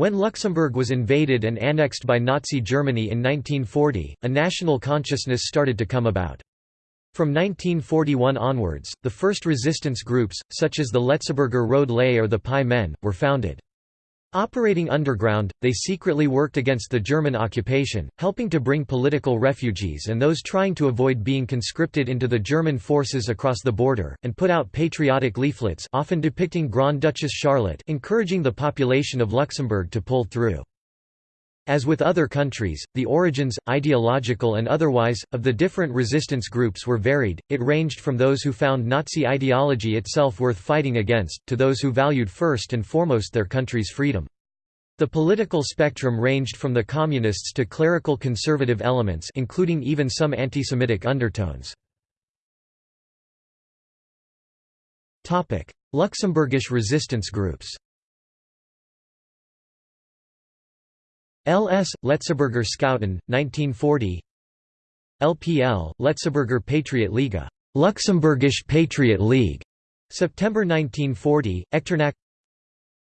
When Luxembourg was invaded and annexed by Nazi Germany in 1940, a national consciousness started to come about. From 1941 onwards, the first resistance groups, such as the Letzeburger Roude Léiw or the Pi Men, were founded. Operating underground, they secretly worked against the German occupation, helping to bring political refugees and those trying to avoid being conscripted into the German forces across the border, and put out patriotic leaflets often depicting Grand Duchess Charlotte encouraging the population of Luxembourg to pull through. As with other countries, the origins, ideological and otherwise, of the different resistance groups were varied, it ranged from those who found Nazi ideology itself worth fighting against, to those who valued first and foremost their country's freedom. The political spectrum ranged from the communists to clerical conservative elements including even some anti-Semitic undertones. Luxembourgish resistance groups LS, Letzeburger Scouten, 1940 LPL, Letzeburger Patriot Liga. Luxembourgish Patriot League, September 1940, Echternach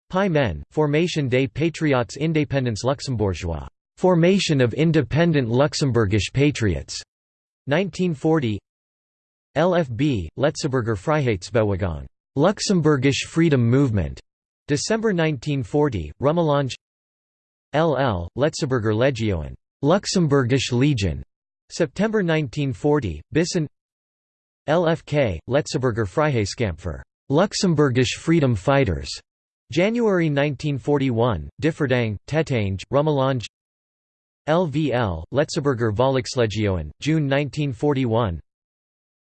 Pi Men, Formation des Patriotes Indépendants Luxembourgeois, Formation of Independent Luxembourgish Patriots, 1940. LFB, Letzeburger Freiheitsbewegung, Luxembourgish Freedom Movement, December 1940, Rumelange LL, Letzeburger Legionen, Luxembourgish Legion, September 1940, Bissen LFK, Letzeburger Freiheitskampfer, Luxembourgish Freedom Fighters, January 1941, Differdange, Tetange, Rumelange LVL, Letzeburger Volkslegionen, June 1941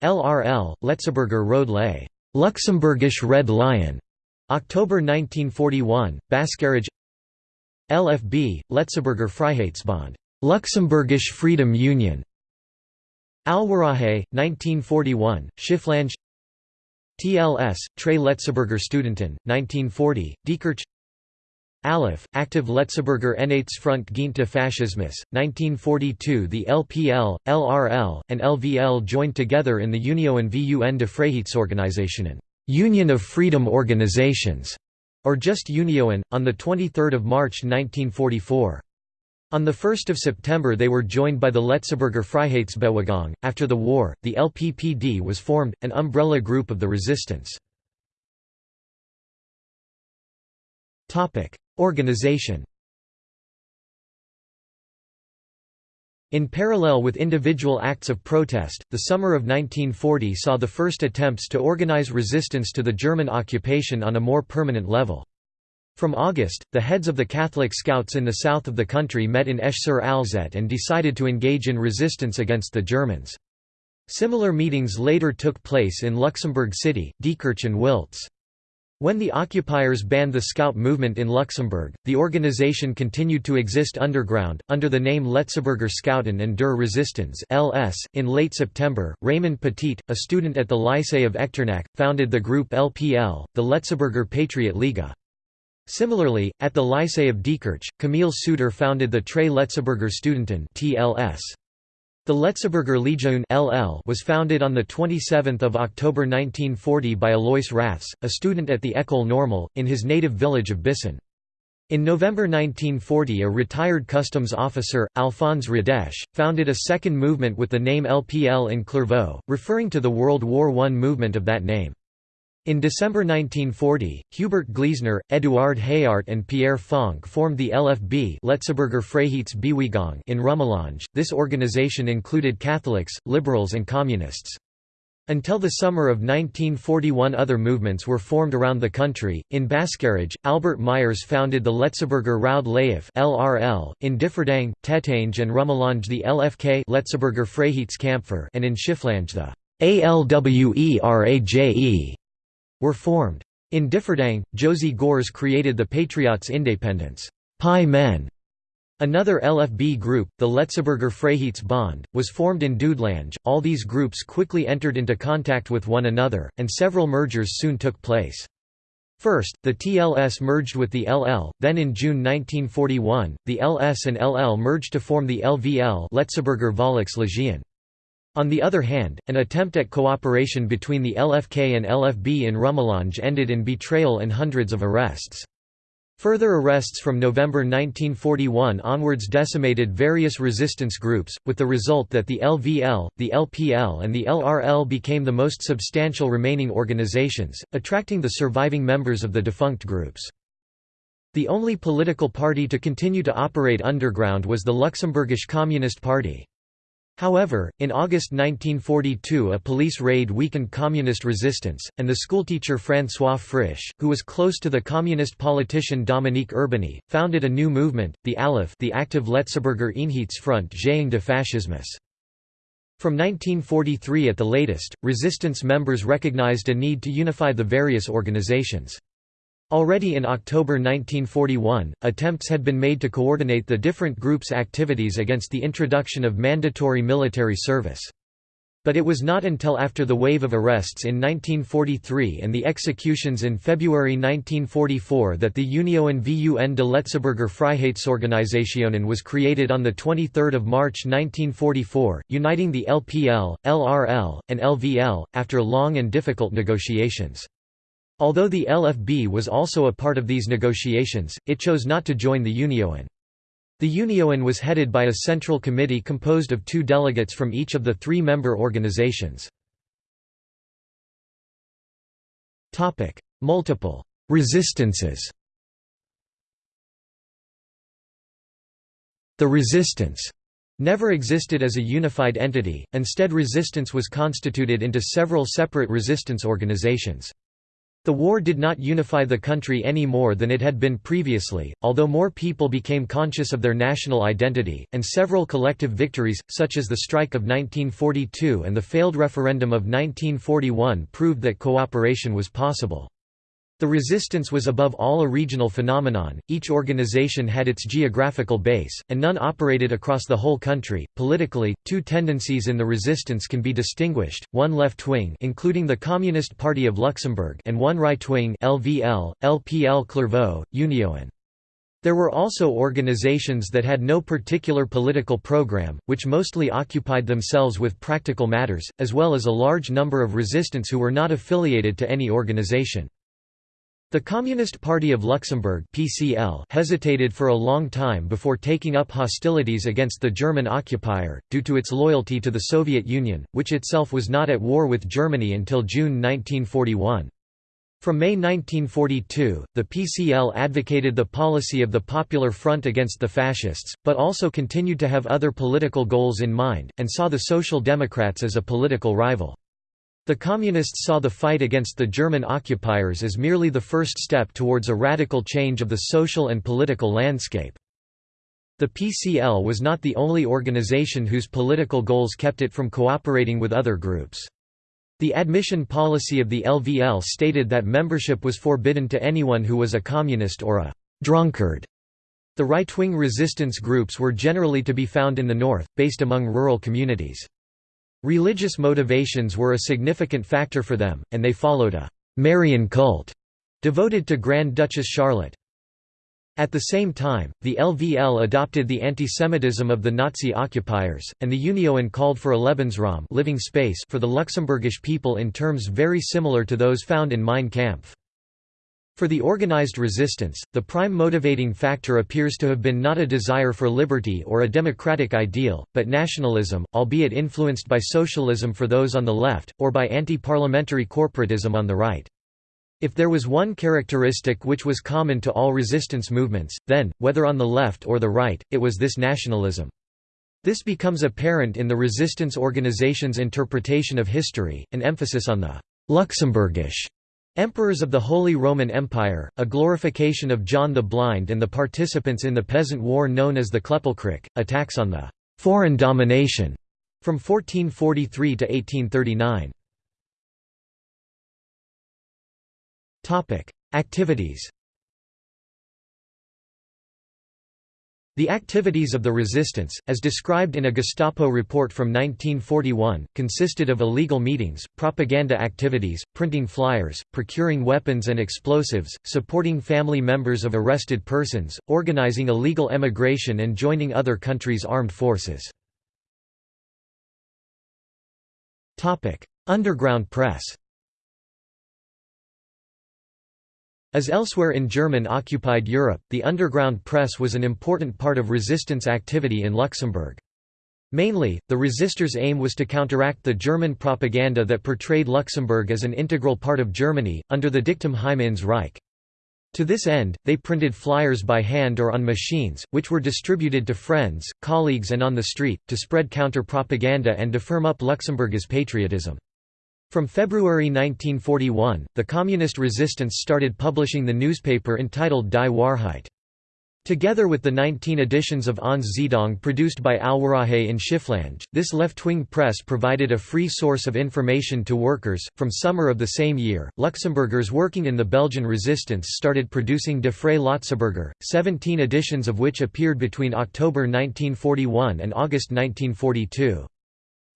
LRL, Letzeburger Roude Léiw, Luxembourgish Red Lion, October 1941, Bascharage LFB, Letzeburger Freiheitsbund, Luxembourgish Freedom Union, Alweraje, 1941, Schifflange TLS, Tre Letzeburger Studenten, 1940, Diekirch ALEF, Active Letzeburger Einheitsfront gegen Faschismus, 1942 The LPL, LRL, and LVL joined together in the Union VUN de Freiheitsorganisationen Union of Freedom Organizations, or just Union, on 23 March 1944. On 1 September they were joined by the Letzeburger Freiheitsbewegung. After the war, the LPPD was formed, an umbrella group of the resistance. Organization In parallel with individual acts of protest, the summer of 1940 saw the first attempts to organize resistance to the German occupation on a more permanent level. From August, the heads of the Catholic Scouts in the south of the country met in Esch-sur-Alzette and decided to engage in resistance against the Germans. Similar meetings later took place in Luxembourg City, Diekirch and Wiltz. When the occupiers banned the Scout movement in Luxembourg, the organization continued to exist underground, under the name Letzeburger Scouten and der Resistance (LS). In late September, Raymond Petit, a student at the Lycée of Echternach, founded the group LPL, the Letzeburger Patriot Liga. Similarly, at the Lycée of Diekirch, Camille Sutor founded the Tre Letzeburger Studenten (TLS). The Letzeburger Legion (LL) was founded on the 27th of October 1940 by Alois Raths, a student at the École Normale in his native village of Bissen. In November 1940 a retired customs officer, Alphonse Rodesch, founded a second movement with the name LPL in Clervaux, referring to the World War I movement of that name. In December 1940, Hubert Glesener, Eduard Hayart and Pierre Fonck formed the LFB Freiheitsbewegung in Rumelange. This organization included Catholics, liberals and communists. Until the summer of 1941 other movements were formed around the country. In Bascharage, Albert Meyers founded the Letzeburger Roude Léiw (LRL), in Differdange, Tetange and Rummelange the LFK Letzeburger Freiheitskampfer and in Schifflange the ALWERAJE were formed. In Differdange, Josy Goerres created the Patriots Independence Pi Men. Another LFB group, the Letzeburger Freiheitsbund, was formed in Dudelange. All these groups quickly entered into contact with one another, and several mergers soon took place. First, the TLS merged with the LL, then in June 1941, the LS and LL merged to form the LVL Letzeburger Volkslegion. On the other hand, an attempt at cooperation between the LFK and LFB in Rumelange ended in betrayal and hundreds of arrests. Further arrests from November 1941 onwards decimated various resistance groups, with the result that the LVL, the LPL and the LRL became the most substantial remaining organizations, attracting the surviving members of the defunct groups. The only political party to continue to operate underground was the Luxembourgish Communist Party. However, in August 1942 a police raid weakened communist resistance, and the schoolteacher François Frisch, who was close to the communist politician Dominique Urbany, founded a new movement, the ALEF the Active Letzebürger Einheitsfront gegen de Fascismus. From 1943 at the latest, resistance members recognized a need to unify the various organizations. Already in October 1941, attempts had been made to coordinate the different groups' activities against the introduction of mandatory military service. But it was not until after the wave of arrests in 1943 and the executions in February 1944 that the Union VUN de Letzebürger Freiheitsorganisationen was created on 23 March 1944, uniting the LPL, LRL, and LVL, after long and difficult negotiations. Although the LFB was also a part of these negotiations, it chose not to join the Union. The Union was headed by a central committee composed of two delegates from each of the three member organizations. Multiple resistances The resistance never existed as a unified entity, instead resistance was constituted into several separate resistance organizations. The war did not unify the country any more than it had been previously, although more people became conscious of their national identity, and several collective victories, such as the strike of 1942 and the failed referendum of 1941 proved that cooperation was possible. The resistance was above all a regional phenomenon, each organization had its geographical base, and none operated across the whole country. Politically, two tendencies in the resistance can be distinguished, one left-wing including the Communist Party of Luxembourg and one right-wing LVL, LPL Clervaux, Union. There were also organizations that had no particular political program, which mostly occupied themselves with practical matters, as well as a large number of resistants who were not affiliated to any organization. The Communist Party of Luxembourg (PCL) hesitated for a long time before taking up hostilities against the German occupier, due to its loyalty to the Soviet Union, which itself was not at war with Germany until June 1941. From May 1942, the PCL advocated the policy of the Popular Front against the Fascists, but also continued to have other political goals in mind, and saw the Social Democrats as a political rival. The Communists saw the fight against the German occupiers as merely the first step towards a radical change of the social and political landscape. The PCL was not the only organization whose political goals kept it from cooperating with other groups. The admission policy of the LVL stated that membership was forbidden to anyone who was a communist or a drunkard. The right-wing resistance groups were generally to be found in the north, based among rural communities. Religious motivations were a significant factor for them, and they followed a Marian cult devoted to Grand Duchess Charlotte. At the same time, the LVL adopted the antisemitism of the Nazi occupiers, and the Union called for a Lebensraum living space for the Luxembourgish people in terms very similar to those found in Mein Kampf. For the organized resistance, the prime motivating factor appears to have been not a desire for liberty or a democratic ideal, but nationalism, albeit influenced by socialism for those on the left, or by anti-parliamentary corporatism on the right. If there was one characteristic which was common to all resistance movements, then, whether on the left or the right, it was this nationalism. This becomes apparent in the resistance organization's interpretation of history, an emphasis on the Luxembourgish Emperors of the Holy Roman Empire, a glorification of John the Blind and the participants in the peasant war known as the Klëppelkrich, attacks on the «foreign domination» from 1443 to 1839. Activities The activities of the resistance, as described in a Gestapo report from 1941, consisted of illegal meetings, propaganda activities, printing flyers, procuring weapons and explosives, supporting family members of arrested persons, organizing illegal emigration and joining other countries' armed forces. Underground press As elsewhere in German-occupied Europe, the underground press was an important part of resistance activity in Luxembourg. Mainly, the resistors' aim was to counteract the German propaganda that portrayed Luxembourg as an integral part of Germany, under the dictum Heim ins Reich. To this end, they printed flyers by hand or on machines, which were distributed to friends, colleagues and on the street, to spread counter-propaganda and to firm up Luxembourg's patriotism. From February 1941, the communist resistance started publishing the newspaper entitled Die Wahrheit. Together with the 19 editions of Ons Zeitung produced by Alweraje in Schifflange, this left-wing press provided a free source of information to workers. From summer of the same year, Luxembourgers working in the Belgian resistance started producing De Vrij Lotseburger, 17 editions of which appeared between October 1941 and August 1942.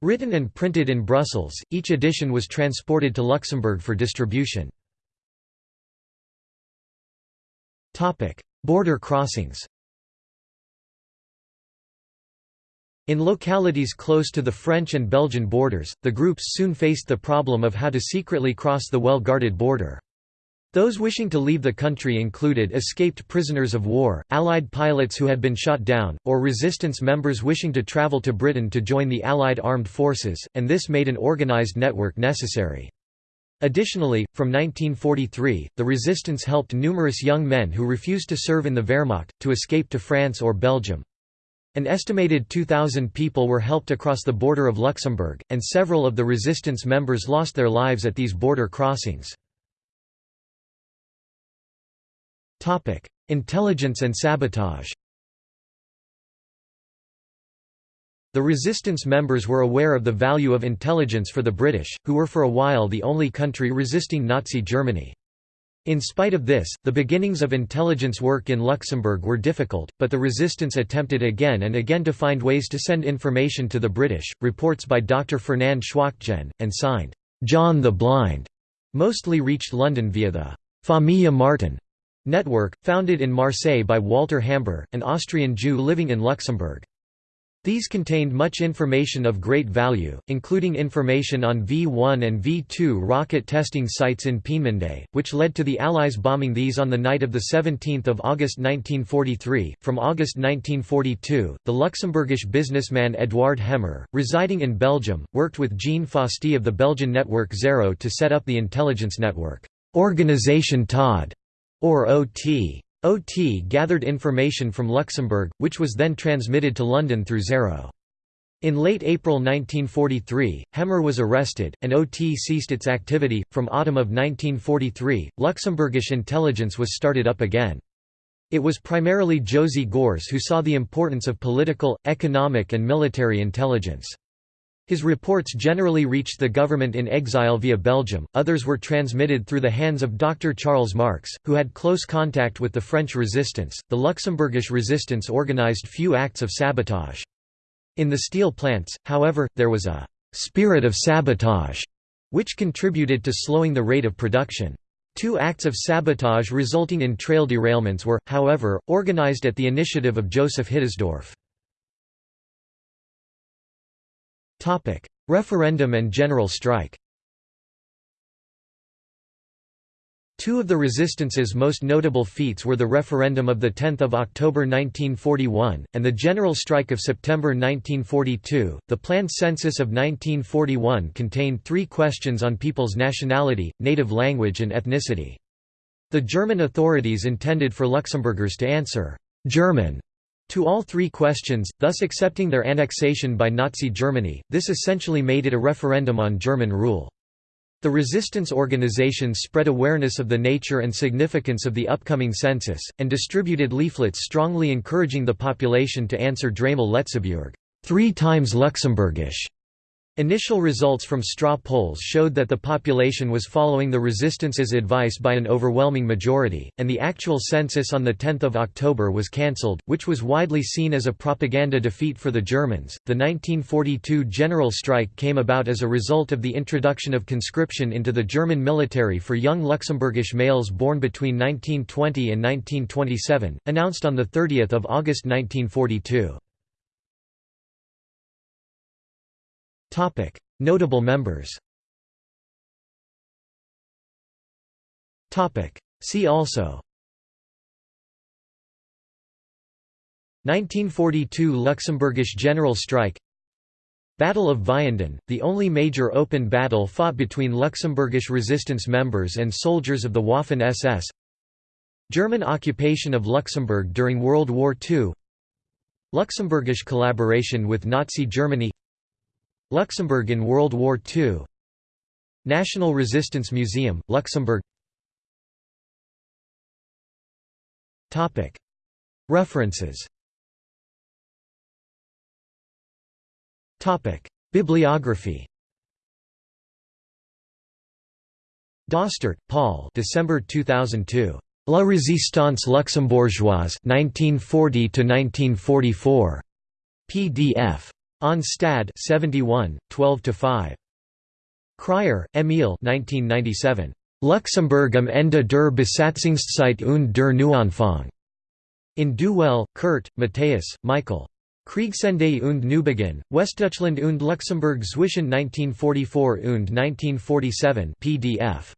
Written and printed in Brussels, each edition was transported to Luxembourg for distribution. Border crossings In localities close to the French and Belgian borders, the groups soon faced the problem of how to secretly cross the well-guarded border. Those wishing to leave the country included escaped prisoners of war, Allied pilots who had been shot down, or resistance members wishing to travel to Britain to join the Allied armed forces, and this made an organised network necessary. Additionally, from 1943, the resistance helped numerous young men who refused to serve in the Wehrmacht, to escape to France or Belgium. An estimated 2,000 people were helped across the border of Luxembourg, and several of the resistance members lost their lives at these border crossings. Intelligence and sabotage The resistance members were aware of the value of intelligence for the British, who were for a while the only country resisting Nazi Germany. In spite of this, the beginnings of intelligence work in Luxembourg were difficult, but the resistance attempted again and again to find ways to send information to the British. Reports by Dr. Fernand Schwachtgen, and signed, John the Blind, mostly reached London via the Famille Martin Network, founded in Marseille by Walter Hamber, an Austrian Jew living in Luxembourg. These contained much information of great value, including information on V-1 and V-2 rocket testing sites in Peenemünde, which led to the Allies bombing these on the night of 17 August 1943. From August 1942, the Luxembourgish businessman Edouard Hemmer, residing in Belgium, worked with Jean Fosty of the Belgian network Zero to set up the intelligence network, Organisation Todd or OT. OT gathered information from Luxembourg, which was then transmitted to London through Zero. In late April 1943, Hemmer was arrested, and OT ceased its activity. From autumn of 1943, Luxembourgish intelligence was started up again. It was primarily Josy Goerres who saw the importance of political, economic and military intelligence. His reports generally reached the government in exile via Belgium, others were transmitted through the hands of Dr. Charles Marx, who had close contact with the French resistance. The Luxembourgish resistance organized few acts of sabotage. In the steel plants, however, there was a spirit of sabotage, which contributed to slowing the rate of production. Two acts of sabotage resulting in trail derailments were, however, organized at the initiative of Joseph Hittersdorf. Referendum and general strike Two of the resistance's most notable feats were the referendum of 10 October 1941, and the general strike of September 1942. The planned census of 1941 contained three questions on people's nationality, native language and ethnicity. The German authorities intended for Luxembourgers to answer, German to all three questions, thus accepting their annexation by Nazi Germany, this essentially made it a referendum on German rule. The resistance organizations spread awareness of the nature and significance of the upcoming census, and distributed leaflets strongly encouraging the population to answer Dreimal Letzebürg three times Luxembourgish", Initial results from straw polls showed that the population was following the resistance's advice by an overwhelming majority, and the actual census on 10 October was cancelled, which was widely seen as a propaganda defeat for the Germans. The 1942 general strike came about as a result of the introduction of conscription into the German military for young Luxembourgish males born between 1920 and 1927, announced on 30 August 1942. Topic: Notable members. Topic: See also. 1942 Luxembourgish general strike. Battle of Vianden, the only major open battle fought between Luxembourgish resistance members and soldiers of the Waffen-SS German occupation of Luxembourg during World War II Luxembourgish collaboration with Nazi Germany Luxembourg in World War II National Resistance Museum, Luxembourg. References. Bibliography. Dostert, Paul. December 2002. La Résistance luxembourgeoise 1940–1944. PDF. On Stad 71, 12–5. Krier, Emile 1997. Luxembourg am Ende der Besatzungszeit und der Neuanfang. In Düwell, Kurt, Matthias, Michael. Kriegsende und Neubeginn, Westdeutschland und Luxemburg zwischen 1944 und 1947 PDF.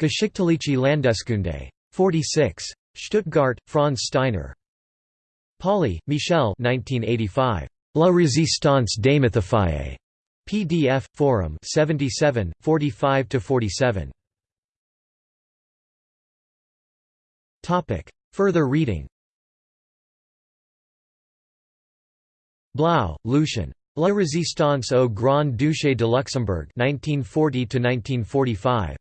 Geschichtliche Landeskunde. 46. Stuttgart, Franz Steiner. Pauly, Michel 1985. La résistance démythifiée. PDF, Forum 77, 45–47. Further reading Blau, Lucien. La résistance au Grand Duché de Luxembourg 1940–1945.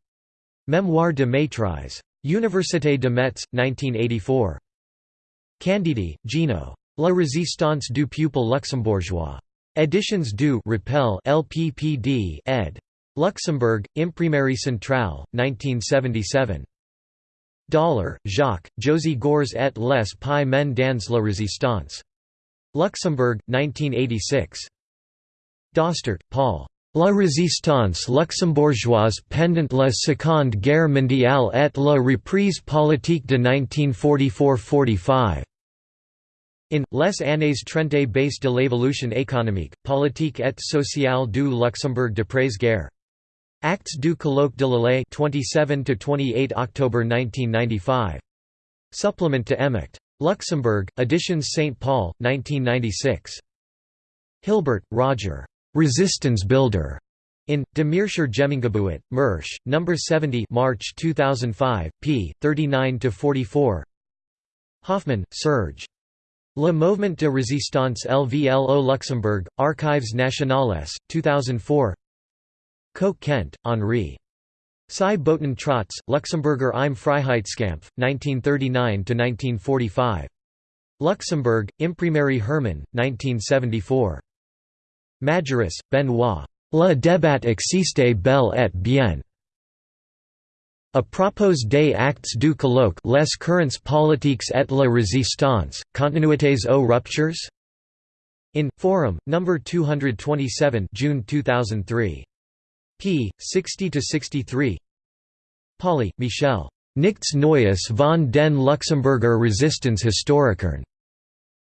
Mémoire de maîtrise. Université de Metz, 1984. Candidi, Gino. La résistance du peuple luxembourgeois. Editions du Repel LPPD ed. Luxembourg, Imprimerie Centrale, 1977. Dollar, Jacques, Josy Goerres et les Pi Men dans la Résistance. Luxembourg, 1986. Dostert, Paul. La résistance luxembourgeoise pendant la Seconde Guerre mondiale et la reprise politique de 1944–45. In, Les années trente base de l'évolution économique, politique et sociale du Luxembourg d'après-guerre. Actes du colloque de l'Alais 27–28 October 1995. Supplement to Emmet. Luxembourg, Editions St. Paul, 1996. Hilbert, Roger. Resistance Builder. In De Meerscher Gemeengebuit, Mersch, No. 70 March 2005, p. 39 to 44. Hoffman, Serge. Le Mouvement de Résistance LVL au Luxembourg, Archives nationales, 2004 Koch-Kent, Henri. Sie boten Trotz, Luxemburger im Freiheitskampf, 1939–1945. Luxembourg, Imprimerie Hermann, 1974. Majerus, Benoit. Le débat existe bel et bien. A propos des actes du colloque les currents politiques et la résistance, continuités aux ruptures? In, Forum, No. 227 June 2003 p. 60–63 Pauly, Michel. Nichts Neues von den Luxemburger Resistance Historikern.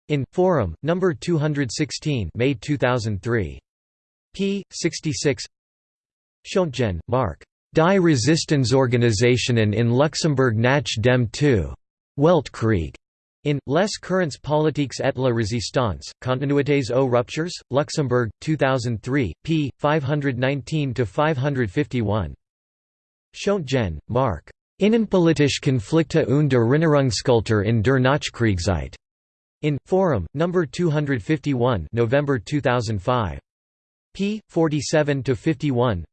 In, Forum, No. 216 May 2003. p. 66 Schoentgen, Mark. Die Resistenzorganisationen in Luxemburg nach dem II. Weltkrieg. In, Les Currents politiques et la résistance, Continuités aux ruptures, Luxembourg, 2003, p. 519–551. Schoentgen, Mark. Innenpolitische Konflikte und der Erinnerungskultur in der Nachkriegszeit. In, Forum, No. 251 November 2005. p. 47–51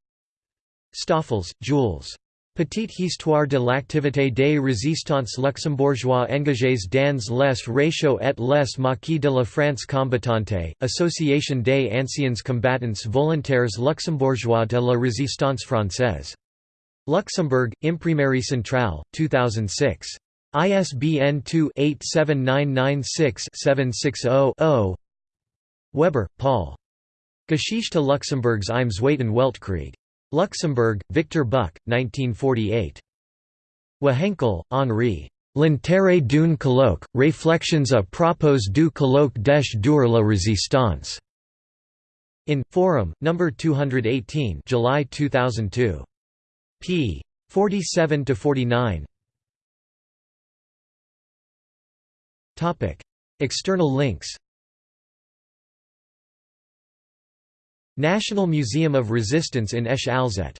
Stoffels, Jules. Petite histoire de l'activité des résistants luxembourgeois engagés dans les réchauds et les maquis de la France combattante, Association des anciens combattants volontaires luxembourgeois de la résistance française. Luxembourg, Imprimerie Centrale, 2006. ISBN 2-87996-760-0 Weber, Paul. Geschichte Luxemburgs im Zweiten Weltkrieg. Luxembourg, Victor Buck, 1948. Wehenkel, Henri. L'intérêt d'une colloque, réflexions à propos du colloque des dur la résistance. In Forum, number 218, July 2002. p. 47 to 49. Topic: External links. National Museum of Resistance in Esch Alzette